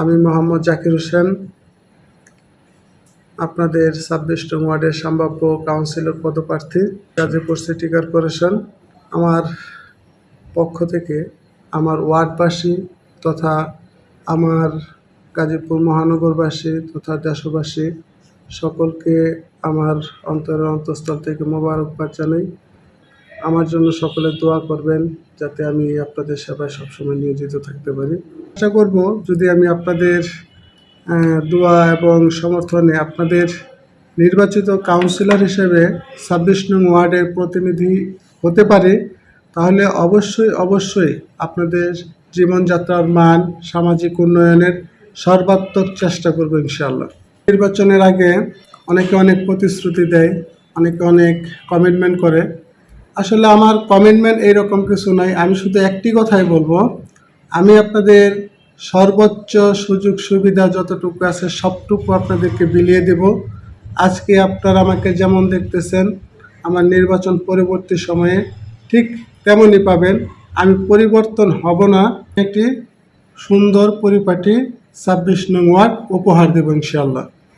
আমি মোহাম্মদ জাকির হোসেন, আপনাদের ছাব্বিশ নং ওয়ার্ডের সম্ভাব্য কাউন্সিলর পদপ্রার্থী, গাজীপুর সিটি কর্পোরেশন। আমার পক্ষ থেকে আমার ওয়ার্ডবাসী তথা আমার গাজীপুর মহানগরবাসী তথা দেশবাসী সকলকে আমার অন্তরের অন্তঃস্থল থেকে মোবারকবাদ জানাই। আমার জন্য সকলে দোয়া করবেন যাতে আমি আপনাদের সেবায় সবসময় নিয়োজিত থাকতে পারি। আশা করব যদি আমি আপনাদের দোয়া এবং সমর্থনে আপনাদের নির্বাচিত কাউন্সিলর হিসেবে ছাব্বিশ নং ওয়ার্ডের প্রতিনিধি হতে পারি, তাহলে অবশ্যই অবশ্যই আপনাদের জীবনযাত্রার মান, সামাজিক উন্নয়নের সর্বাত্মক চেষ্টা করব ইনশাল্লাহ নির্বাচনের আগে অনেকে অনেক প্রতিশ্রুতি দেয়, অনেকে অনেক কমিটমেন্ট করে। আসলে আমার কমিটমেন্ট এইরকম কিছু নাই। আমি শুধু একটি কথাই বলব। আমি আপনাদের সর্বোচ্চ সুযোগ সুবিধা যতটুকু আছে সবটুকু আপনাদেরকে বিলিয়ে দেব। আজকে আপনারা আমাকে যেমন দেখতেছেন, আমার নির্বাচন পরবর্তী সময়ে ঠিক তেমনই পাবেন। আমি পরিবর্তন হব না। একটি সুন্দর পরিপাটি ছাব্বিশ নং ওয়ার্ড উপহার দেব ইনশাআল্লাহ।